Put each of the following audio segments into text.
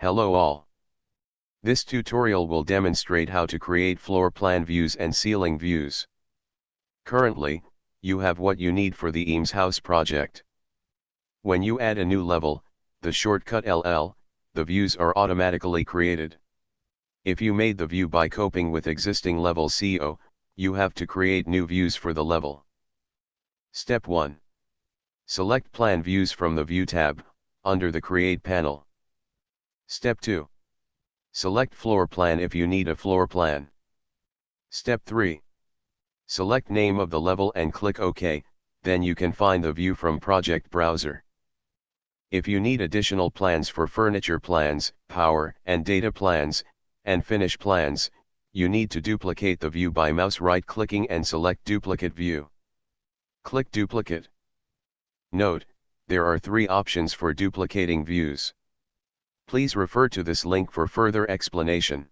Hello all. This tutorial will demonstrate how to create floor plan views and ceiling views. Currently, you have what you need for the Eames House project. When you add a new level, the shortcut LL, the views are automatically created. If you made the view by coping with existing level CO, you have to create new views for the level. Step 1. Select Plan Views from the View tab, under the Create panel. Step 2. Select Floor Plan if you need a floor plan. Step 3. Select name of the level and click OK, then you can find the view from Project Browser. If you need additional plans for furniture plans, power and data plans, and finish plans, you need to duplicate the view by mouse right-clicking and select Duplicate View. Click Duplicate. Note, there are three options for duplicating views. Please refer to this link for further explanation.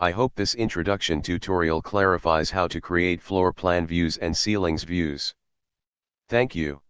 I hope this introduction tutorial clarifies how to create floor plan views and ceilings views. Thank you.